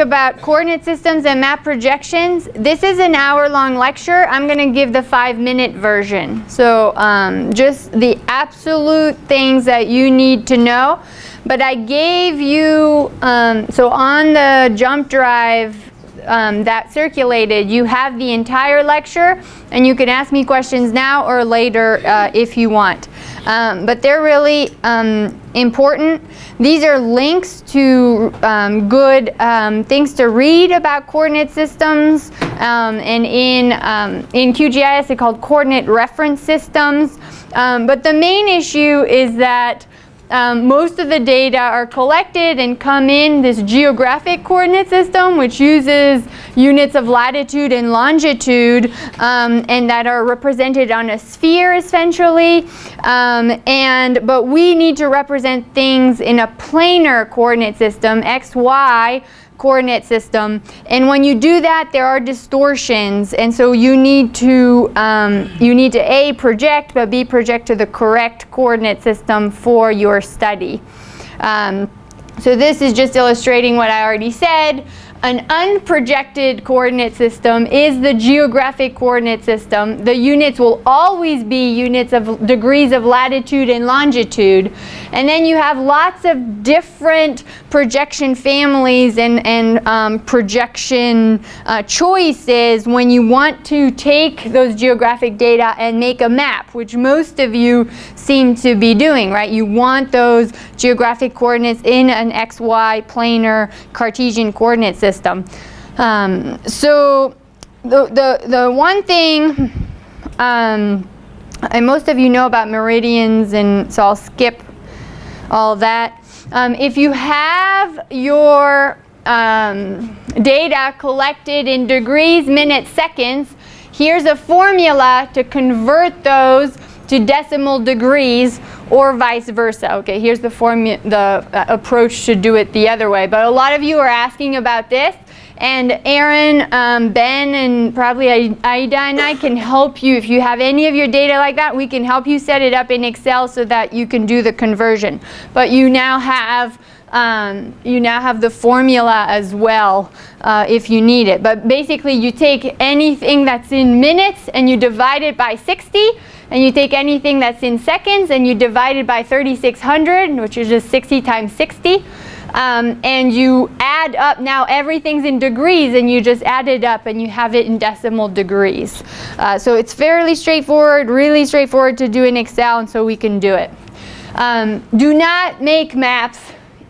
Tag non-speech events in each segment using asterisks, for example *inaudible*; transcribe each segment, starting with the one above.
about coordinate systems and map projections. This is an hour-long lecture. I'm going to give the five-minute version. So um, just the absolute things that you need to know. But I gave you, um, so on the jump drive um, that circulated, you have the entire lecture, and you can ask me questions now or later uh, if you want. Um, but they're really um, important. These are links to um, good um, things to read about coordinate systems. Um, and in, um, in QGIS, they're called coordinate reference systems. but the main issue is that um, most of the data are collected and come in this geographic coordinate system which uses units of latitude and longitude um, and that are represented on a sphere essentially. Um, and but we need to represent things in a planar coordinate system x y coordinate system. And when you do that, there are distortions. And so you need to, um, you need to A, project, but B, project to the correct coordinate system for your study. Um, so this is just illustrating what I already said. An unprojected coordinate system is the geographic coordinate system. The units will always be units of degrees of latitude and longitude. And then you have lots of different projection families and, and um, projection uh, choices when you want to take those geographic data and make a map, which most of you seem to be doing, right? You want those geographic coordinates in an XY planar Cartesian coordinate system system. Um, so the, the, the one thing, um, and most of you know about meridians, and so I'll skip all that. Um, if you have your um, data collected in degrees, minutes, seconds, here's a formula to convert those to decimal degrees or vice versa. Okay, here's the, formula the uh, approach to do it the other way. But a lot of you are asking about this. And Aaron, um, Ben, and probably Aida and I can help you. If you have any of your data like that, we can help you set it up in Excel so that you can do the conversion. But you now have um, you now have the formula as well uh, if you need it. But basically you take anything that's in minutes and you divide it by 60 and you take anything that's in seconds and you divide it by 3600, which is just 60 times 60. Um, and you add up, now everything's in degrees and you just add it up and you have it in decimal degrees. Uh, so it's fairly straightforward, really straightforward to do in Excel and so we can do it. Um, do not make maps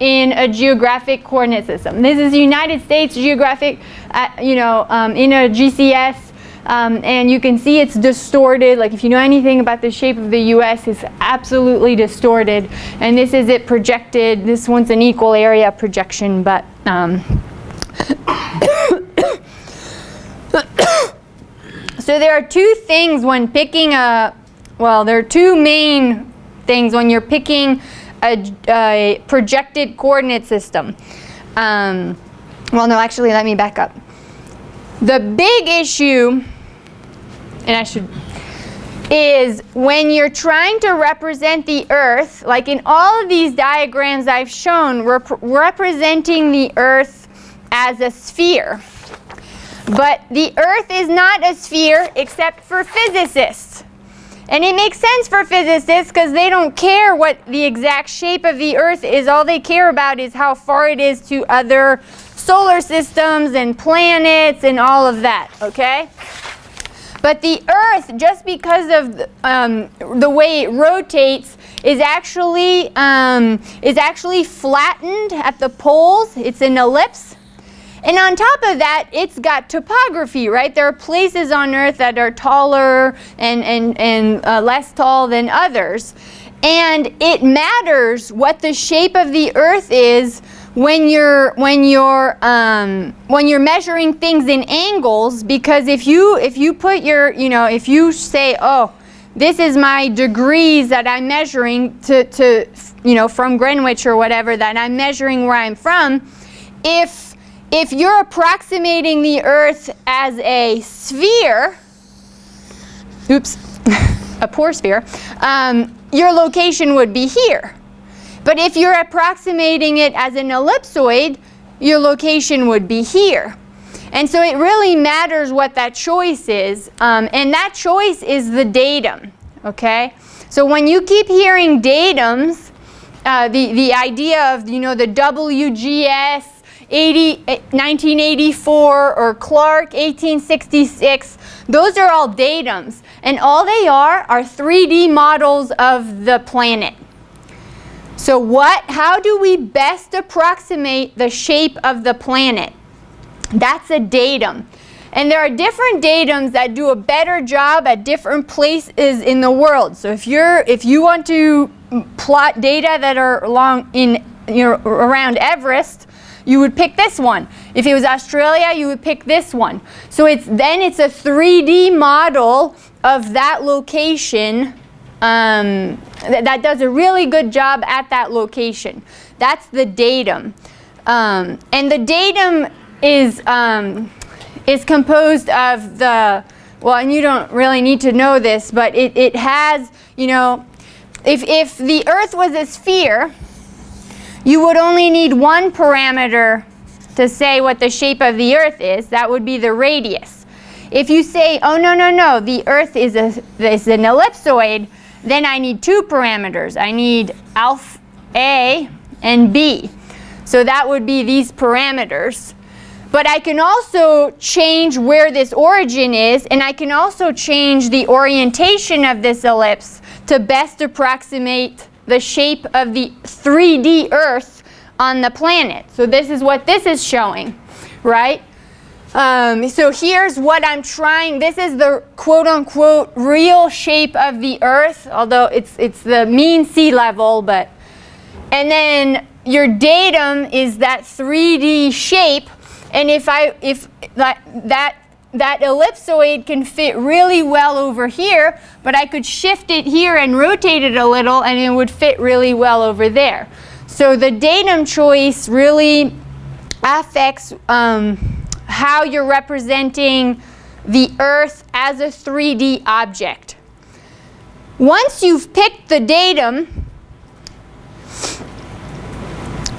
in a geographic coordinate system. This is the United States geographic, uh, you know, um, in a GCS um, and you can see it's distorted. Like if you know anything about the shape of the US, it's absolutely distorted. And this is it projected. This one's an equal area projection, but um, *coughs* so there are two things when picking a, well, there are two main things when you're picking a, a projected coordinate system. Um, well, no, actually, let me back up. The big issue and I should, is when you're trying to represent the Earth, like in all of these diagrams I've shown, representing the Earth as a sphere. But the Earth is not a sphere except for physicists. And it makes sense for physicists because they don't care what the exact shape of the Earth is. All they care about is how far it is to other solar systems and planets and all of that, okay? But the Earth, just because of the, um, the way it rotates, is actually, um, is actually flattened at the poles. It's an ellipse. And on top of that, it's got topography, right? There are places on Earth that are taller and, and, and uh, less tall than others. And it matters what the shape of the Earth is when you're when you're um, when you're measuring things in angles because if you if you put your you know if you say oh this is my degrees that I'm measuring to, to you know from Greenwich or whatever that I'm measuring where I'm from if if you're approximating the earth as a sphere oops *laughs* a poor sphere um, your location would be here but if you're approximating it as an ellipsoid, your location would be here. And so it really matters what that choice is, um, and that choice is the datum, okay? So when you keep hearing datums, uh, the, the idea of, you know, the WGS 80, 1984 or Clarke 1866, those are all datums. And all they are are 3D models of the planet. So what, how do we best approximate the shape of the planet? That's a datum. And there are different datums that do a better job at different places in the world. So if you're if you want to plot data that are along in you know around Everest, you would pick this one. If it was Australia, you would pick this one. So it's then it's a 3D model of that location um, th that does a really good job at that location. That's the datum. Um, and the datum is um, is composed of the, well, and you don't really need to know this, but it, it has, you know, if, if the Earth was a sphere, you would only need one parameter to say what the shape of the Earth is. That would be the radius. If you say, oh, no, no, no, the Earth is, a, is an ellipsoid, then I need two parameters. I need alpha A and B. So that would be these parameters. But I can also change where this origin is, and I can also change the orientation of this ellipse to best approximate the shape of the 3D Earth on the planet. So this is what this is showing, right? Um, so here's what I'm trying, this is the quote-unquote real shape of the Earth, although it's, it's the mean sea level, but, and then your datum is that 3D shape and if I if that that that ellipsoid can fit really well over here, but I could shift it here and rotate it a little and it would fit really well over there. So the datum choice really affects um, how you're representing the Earth as a 3D object. Once you've picked the datum,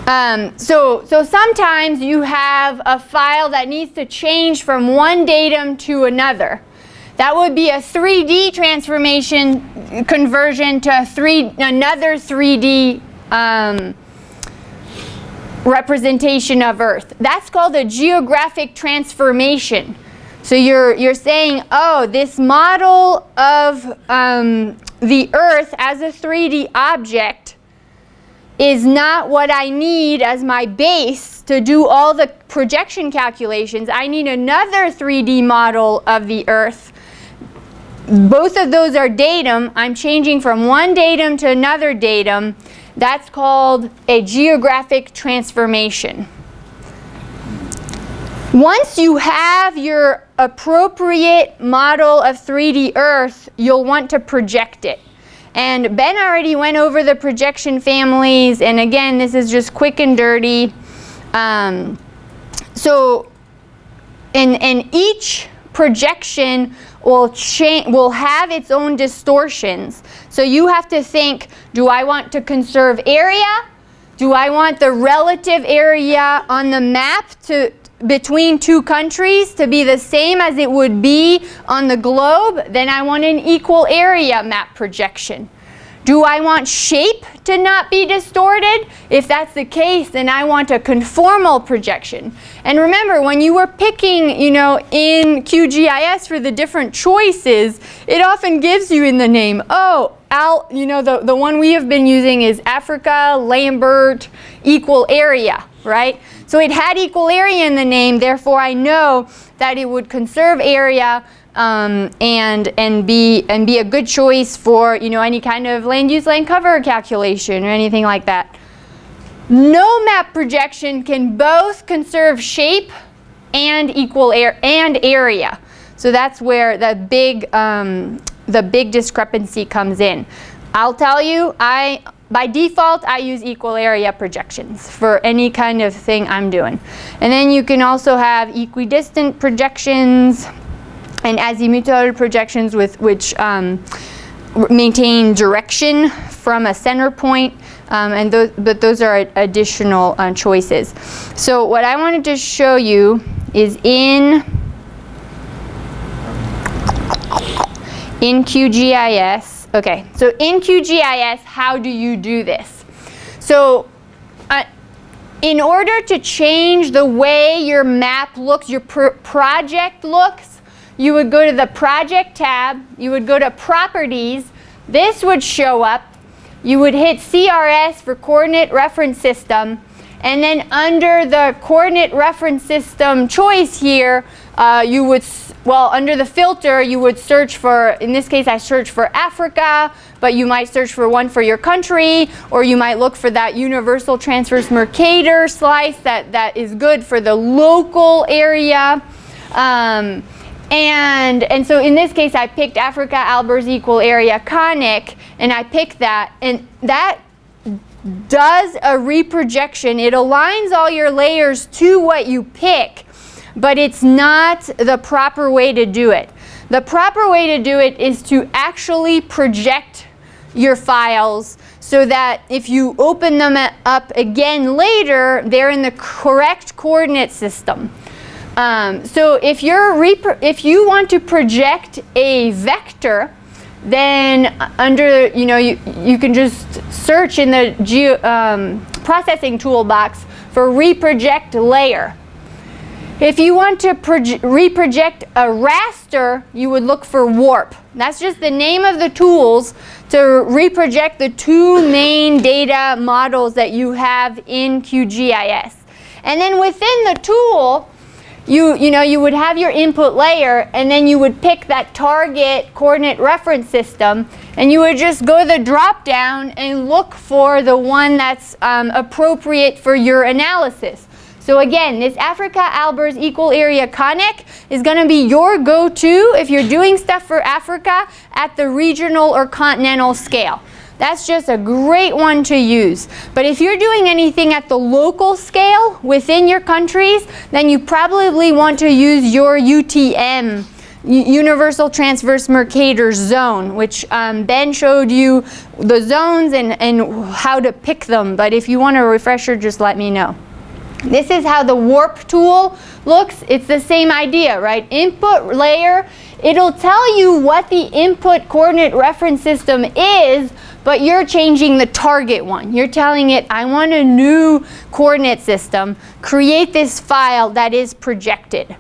um, so, so sometimes you have a file that needs to change from one datum to another. That would be a 3D transformation conversion to three, another 3D um, representation of Earth. That's called a geographic transformation. So you're, you're saying, oh, this model of um, the Earth as a 3D object is not what I need as my base to do all the projection calculations. I need another 3D model of the Earth. Both of those are datum. I'm changing from one datum to another datum. That's called a geographic transformation. Once you have your appropriate model of 3D Earth, you'll want to project it. And Ben already went over the projection families, and again, this is just quick and dirty. Um, so, and, and each projection will change will have its own distortions. So you have to think, do I want to conserve area? Do I want the relative area on the map to between two countries to be the same as it would be on the globe, then I want an equal area map projection. Do I want shape to not be distorted? If that's the case, then I want a conformal projection. And remember, when you were picking, you know, in QGIS for the different choices, it often gives you in the name, oh, Al, you know, the, the one we have been using is Africa, Lambert, equal area, right? So it had equal area in the name, therefore I know that it would conserve area um, and and be and be a good choice for you know any kind of land use land cover calculation or anything like that. No map projection can both conserve shape and equal air and area. So that's where the big um, the big discrepancy comes in. I'll tell you, I by default, I use equal area projections for any kind of thing I'm doing. And then you can also have equidistant projections and azimuthal projections with which um, maintain direction from a center point. Um, and those, but those are additional uh, choices. So what I wanted to show you is in in QGIS. Okay, so in QGIS, how do you do this? So uh, in order to change the way your map looks, your pr project looks, you would go to the project tab, you would go to properties, this would show up, you would hit CRS for coordinate reference system, and then under the coordinate reference system choice here, uh, you would, well, under the filter, you would search for, in this case, I search for Africa, but you might search for one for your country, or you might look for that universal transverse Mercator slice that, that is good for the local area. Um, and, and so in this case, I picked Africa Albers equal area conic, and I picked that, and that does a reprojection. It aligns all your layers to what you pick, but it's not the proper way to do it. The proper way to do it is to actually project your files so that if you open them up again later, they're in the correct coordinate system. Um, so if, you're if you want to project a vector, then under, you know, you, you can just search in the geo, um, processing toolbox for reproject layer. If you want to reproject a raster, you would look for warp. That's just the name of the tools to reproject the two main data models that you have in QGIS. And then within the tool, you, you know, you would have your input layer and then you would pick that target coordinate reference system and you would just go to the drop down and look for the one that's um, appropriate for your analysis. So again, this Africa Albers equal area conic is going to be your go-to if you're doing stuff for Africa at the regional or continental scale. That's just a great one to use. But if you're doing anything at the local scale within your countries, then you probably want to use your UTM, Universal Transverse Mercator Zone, which um, Ben showed you the zones and, and how to pick them. But if you want a refresher, just let me know. This is how the warp tool looks. It's the same idea, right? Input layer, it'll tell you what the input coordinate reference system is, but you're changing the target one. You're telling it, I want a new coordinate system. Create this file that is projected.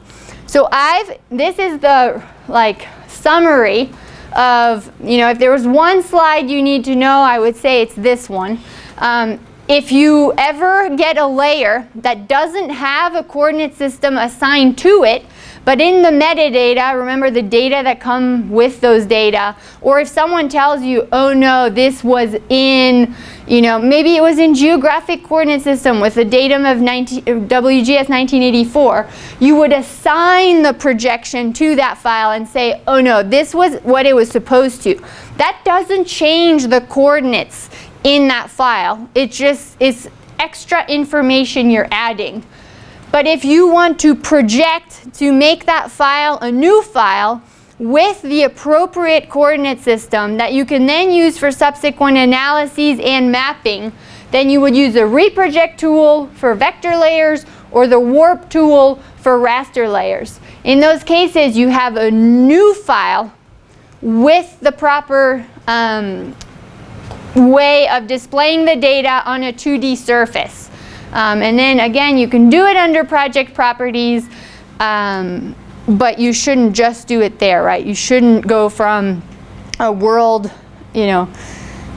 So I've, this is the like summary of, you know, if there was one slide you need to know, I would say it's this one. Um, if you ever get a layer that doesn't have a coordinate system assigned to it, but in the metadata, remember the data that come with those data, or if someone tells you, oh no, this was in, you know, maybe it was in geographic coordinate system with the datum of 19, WGS 1984, you would assign the projection to that file and say, oh no, this was what it was supposed to. That doesn't change the coordinates in that file. It just is extra information you're adding. But if you want to project to make that file a new file with the appropriate coordinate system that you can then use for subsequent analyses and mapping, then you would use the reproject tool for vector layers or the warp tool for raster layers. In those cases, you have a new file with the proper um, way of displaying the data on a 2D surface. Um, and then again, you can do it under project properties, um, but you shouldn't just do it there, right? You shouldn't go from a world, you know,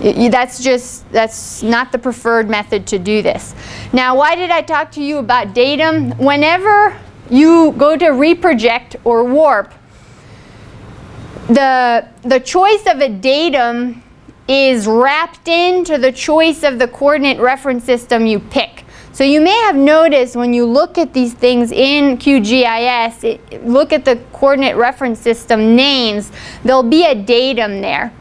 that's just, that's not the preferred method to do this. Now, why did I talk to you about datum? Whenever you go to reproject or warp, the, the choice of a datum is wrapped into the choice of the coordinate reference system you pick. So you may have noticed when you look at these things in QGIS, it, look at the coordinate reference system names, there'll be a datum there.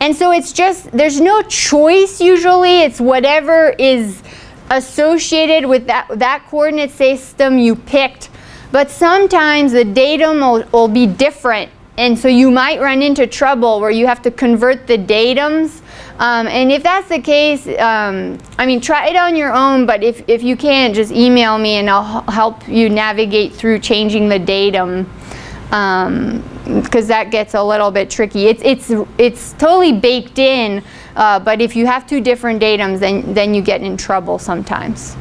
And so it's just, there's no choice usually, it's whatever is associated with that, that coordinate system you picked. But sometimes the datum will, will be different and so you might run into trouble where you have to convert the datums Um, and if that's the case, um, I mean, try it on your own, but if, if you can't, just email me and I'll help you navigate through changing the datum. Because that gets a little bit tricky. It's, it's, it's totally baked in, uh, but if you have two different datums, then, then you get in trouble sometimes.